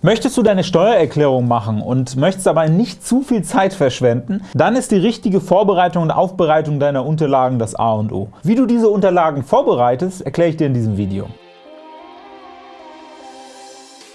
Möchtest du deine Steuererklärung machen und möchtest aber nicht zu viel Zeit verschwenden, dann ist die richtige Vorbereitung und Aufbereitung deiner Unterlagen das A und O. Wie du diese Unterlagen vorbereitest, erkläre ich dir in diesem Video.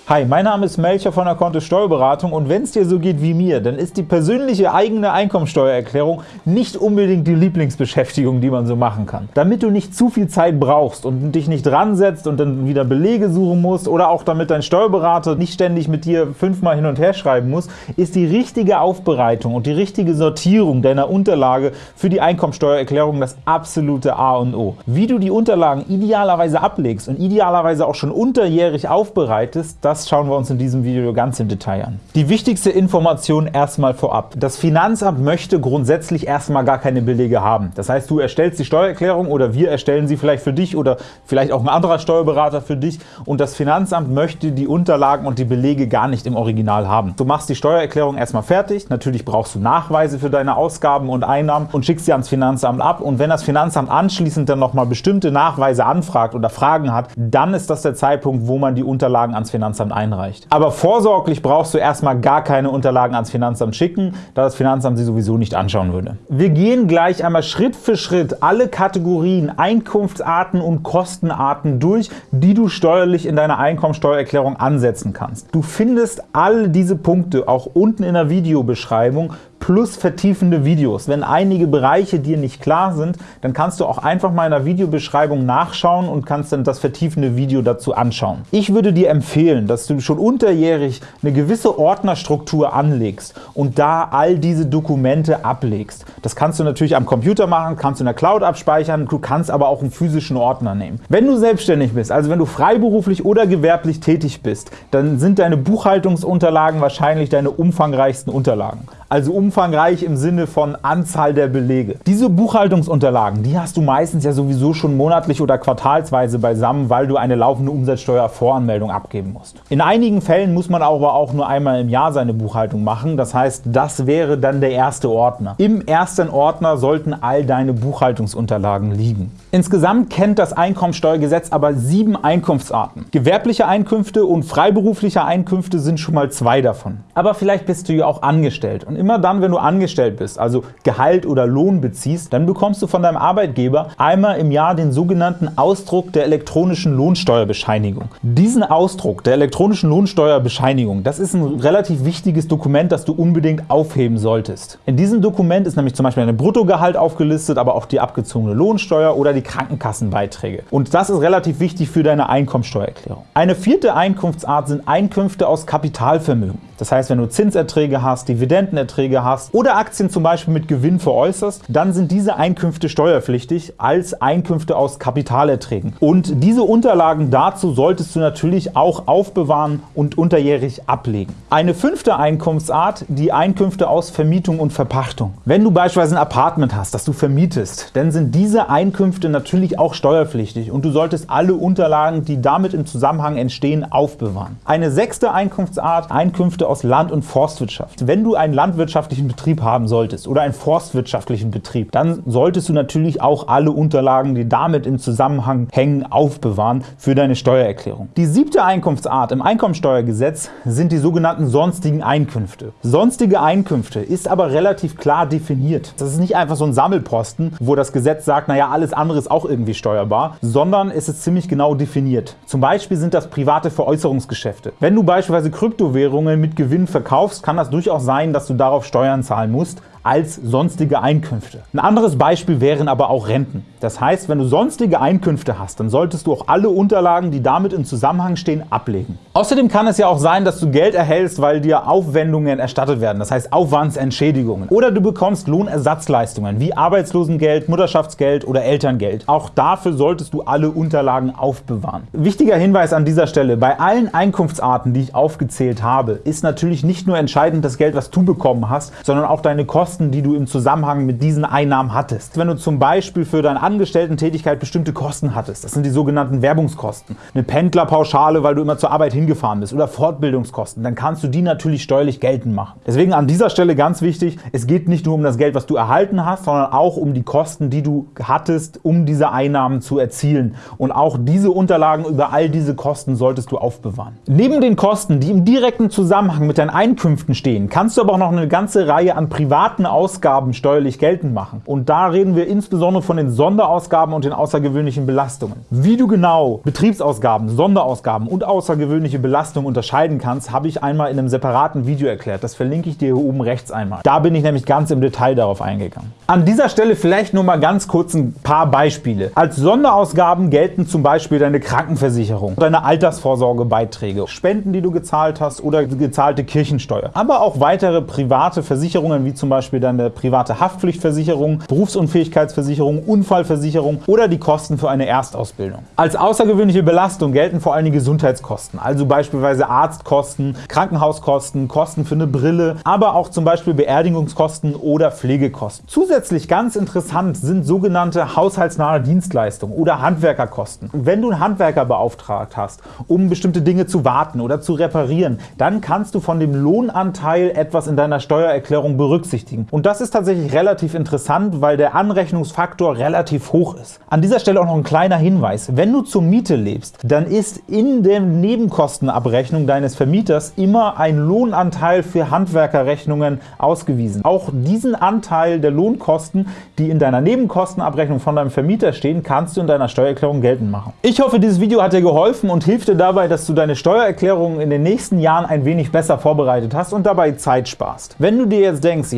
Hi, mein Name ist Melcher von der Kontist Steuerberatung und wenn es dir so geht wie mir, dann ist die persönliche eigene Einkommensteuererklärung nicht unbedingt die Lieblingsbeschäftigung, die man so machen kann. Damit du nicht zu viel Zeit brauchst und dich nicht dran setzt und dann wieder Belege suchen musst oder auch damit dein Steuerberater nicht ständig mit dir fünfmal hin und her schreiben muss, ist die richtige Aufbereitung und die richtige Sortierung deiner Unterlage für die Einkommensteuererklärung das absolute A und O. Wie du die Unterlagen idealerweise ablegst und idealerweise auch schon unterjährig aufbereitest, das das schauen wir uns in diesem Video ganz im Detail an. Die wichtigste Information erstmal vorab. Das Finanzamt möchte grundsätzlich erstmal gar keine Belege haben. Das heißt, du erstellst die Steuererklärung oder wir erstellen sie vielleicht für dich oder vielleicht auch ein anderer Steuerberater für dich und das Finanzamt möchte die Unterlagen und die Belege gar nicht im Original haben. Du machst die Steuererklärung erstmal fertig, natürlich brauchst du Nachweise für deine Ausgaben und Einnahmen und schickst sie ans Finanzamt ab und wenn das Finanzamt anschließend dann nochmal bestimmte Nachweise anfragt oder Fragen hat, dann ist das der Zeitpunkt, wo man die Unterlagen ans Finanzamt Finanzamt einreicht. Aber vorsorglich brauchst du erstmal gar keine Unterlagen ans Finanzamt schicken, da das Finanzamt sie sowieso nicht anschauen würde. Wir gehen gleich einmal Schritt für Schritt alle Kategorien, Einkunftsarten und Kostenarten durch, die du steuerlich in deiner Einkommensteuererklärung ansetzen kannst. Du findest all diese Punkte auch unten in der Videobeschreibung plus vertiefende Videos. Wenn einige Bereiche dir nicht klar sind, dann kannst du auch einfach mal in der Videobeschreibung nachschauen und kannst dann das vertiefende Video dazu anschauen. Ich würde dir empfehlen, dass du schon unterjährig eine gewisse Ordnerstruktur anlegst und da all diese Dokumente ablegst. Das kannst du natürlich am Computer machen, kannst du in der Cloud abspeichern, du kannst aber auch einen physischen Ordner nehmen. Wenn du selbstständig bist, also wenn du freiberuflich oder gewerblich tätig bist, dann sind deine Buchhaltungsunterlagen wahrscheinlich deine umfangreichsten Unterlagen also umfangreich im Sinne von Anzahl der Belege. Diese Buchhaltungsunterlagen, die hast du meistens ja sowieso schon monatlich oder quartalsweise beisammen, weil du eine laufende Umsatzsteuervoranmeldung abgeben musst. In einigen Fällen muss man aber auch nur einmal im Jahr seine Buchhaltung machen, das heißt, das wäre dann der erste Ordner. Im ersten Ordner sollten all deine Buchhaltungsunterlagen liegen. Insgesamt kennt das Einkommensteuergesetz aber sieben Einkunftsarten. Gewerbliche Einkünfte und freiberufliche Einkünfte sind schon mal zwei davon. Aber vielleicht bist du ja auch angestellt und immer dann, wenn du angestellt bist, also Gehalt oder Lohn beziehst, dann bekommst du von deinem Arbeitgeber einmal im Jahr den sogenannten Ausdruck der elektronischen Lohnsteuerbescheinigung. Diesen Ausdruck der elektronischen Lohnsteuerbescheinigung, das ist ein relativ wichtiges Dokument, das du unbedingt aufheben solltest. In diesem Dokument ist nämlich zum Beispiel ein Bruttogehalt aufgelistet, aber auch die abgezogene Lohnsteuer oder die Krankenkassenbeiträge. Und das ist relativ wichtig für deine Einkommensteuererklärung. Eine vierte Einkunftsart sind Einkünfte aus Kapitalvermögen. Das heißt, wenn du Zinserträge hast, Dividendenerträge hast oder Aktien zum Beispiel mit Gewinn veräußerst, dann sind diese Einkünfte steuerpflichtig als Einkünfte aus Kapitalerträgen. Und diese Unterlagen dazu solltest du natürlich auch aufbewahren und unterjährig ablegen. Eine fünfte Einkunftsart, die Einkünfte aus Vermietung und Verpachtung. Wenn du beispielsweise ein Apartment hast, das du vermietest, dann sind diese Einkünfte natürlich auch steuerpflichtig und du solltest alle Unterlagen, die damit im Zusammenhang entstehen, aufbewahren. Eine sechste Einkunftsart, Einkünfte aus Land- und Forstwirtschaft. Wenn du einen landwirtschaftlichen Betrieb haben solltest oder einen forstwirtschaftlichen Betrieb, dann solltest du natürlich auch alle Unterlagen, die damit im Zusammenhang hängen, aufbewahren für deine Steuererklärung. Die siebte Einkunftsart im Einkommensteuergesetz sind die sogenannten sonstigen Einkünfte. Sonstige Einkünfte ist aber relativ klar definiert. Das ist nicht einfach so ein Sammelposten, wo das Gesetz sagt, naja, alles andere ist auch irgendwie steuerbar, sondern es ist ziemlich genau definiert. Zum Beispiel sind das private Veräußerungsgeschäfte. Wenn du beispielsweise Kryptowährungen mit Gewinn verkaufst, kann das durchaus sein, dass du darauf Steuern zahlen musst als sonstige Einkünfte. Ein anderes Beispiel wären aber auch Renten. Das heißt, wenn du sonstige Einkünfte hast, dann solltest du auch alle Unterlagen, die damit im Zusammenhang stehen, ablegen. Außerdem kann es ja auch sein, dass du Geld erhältst, weil dir Aufwendungen erstattet werden, das heißt Aufwandsentschädigungen. Oder du bekommst Lohnersatzleistungen wie Arbeitslosengeld, Mutterschaftsgeld oder Elterngeld. Auch dafür solltest du alle Unterlagen aufbewahren. Wichtiger Hinweis an dieser Stelle, bei allen Einkunftsarten, die ich aufgezählt habe, ist natürlich nicht nur entscheidend das Geld, was du bekommen hast, sondern auch deine Kosten Kosten, die du im Zusammenhang mit diesen Einnahmen hattest. Wenn du zum Beispiel für deine Angestellten-Tätigkeit bestimmte Kosten hattest, das sind die sogenannten Werbungskosten, eine Pendlerpauschale, weil du immer zur Arbeit hingefahren bist oder Fortbildungskosten, dann kannst du die natürlich steuerlich geltend machen. Deswegen an dieser Stelle ganz wichtig, es geht nicht nur um das Geld, was du erhalten hast, sondern auch um die Kosten, die du hattest, um diese Einnahmen zu erzielen. Und auch diese Unterlagen über all diese Kosten solltest du aufbewahren. Neben den Kosten, die im direkten Zusammenhang mit deinen Einkünften stehen, kannst du aber auch noch eine ganze Reihe an privaten Ausgaben steuerlich geltend machen. Und da reden wir insbesondere von den Sonderausgaben und den außergewöhnlichen Belastungen. Wie du genau Betriebsausgaben, Sonderausgaben und außergewöhnliche Belastungen unterscheiden kannst, habe ich einmal in einem separaten Video erklärt. Das verlinke ich dir hier oben rechts einmal. Da bin ich nämlich ganz im Detail darauf eingegangen. An dieser Stelle vielleicht nur mal ganz kurz ein paar Beispiele. Als Sonderausgaben gelten zum Beispiel deine Krankenversicherung, deine Altersvorsorgebeiträge, Spenden, die du gezahlt hast oder gezahlte Kirchensteuer. Aber auch weitere private Versicherungen wie zum Beispiel deine private Haftpflichtversicherung, Berufsunfähigkeitsversicherung, Unfallversicherung oder die Kosten für eine Erstausbildung. Als außergewöhnliche Belastung gelten vor allem die Gesundheitskosten, also beispielsweise Arztkosten, Krankenhauskosten, Kosten für eine Brille, aber auch zum Beispiel Beerdigungskosten oder Pflegekosten. Zusätzlich ganz interessant sind sogenannte haushaltsnahe Dienstleistungen oder Handwerkerkosten. Wenn du einen Handwerker beauftragt hast, um bestimmte Dinge zu warten oder zu reparieren, dann kannst du von dem Lohnanteil etwas in deiner Steuererklärung berücksichtigen. Und das ist tatsächlich relativ interessant, weil der Anrechnungsfaktor relativ hoch ist. An dieser Stelle auch noch ein kleiner Hinweis. Wenn du zur Miete lebst, dann ist in der Nebenkostenabrechnung deines Vermieters immer ein Lohnanteil für Handwerkerrechnungen ausgewiesen. Auch diesen Anteil der Lohnkosten, die in deiner Nebenkostenabrechnung von deinem Vermieter stehen, kannst du in deiner Steuererklärung geltend machen. Ich hoffe, dieses Video hat dir geholfen und hilft dir dabei, dass du deine Steuererklärung in den nächsten Jahren ein wenig besser vorbereitet hast und dabei Zeit sparst. Wenn du dir jetzt denkst,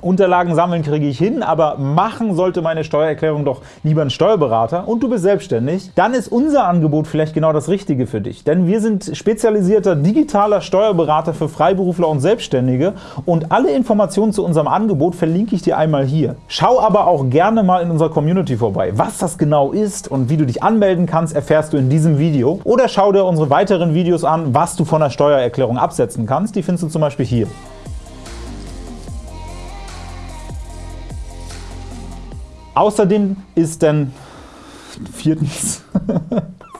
Unterlagen sammeln kriege ich hin, aber machen sollte meine Steuererklärung doch lieber ein Steuerberater und du bist selbstständig, dann ist unser Angebot vielleicht genau das Richtige für dich. Denn wir sind spezialisierter digitaler Steuerberater für Freiberufler und Selbstständige und alle Informationen zu unserem Angebot verlinke ich dir einmal hier. Schau aber auch gerne mal in unserer Community vorbei. Was das genau ist und wie du dich anmelden kannst, erfährst du in diesem Video. Oder schau dir unsere weiteren Videos an, was du von der Steuererklärung absetzen kannst. Die findest du zum Beispiel hier. Außerdem ist dann viertens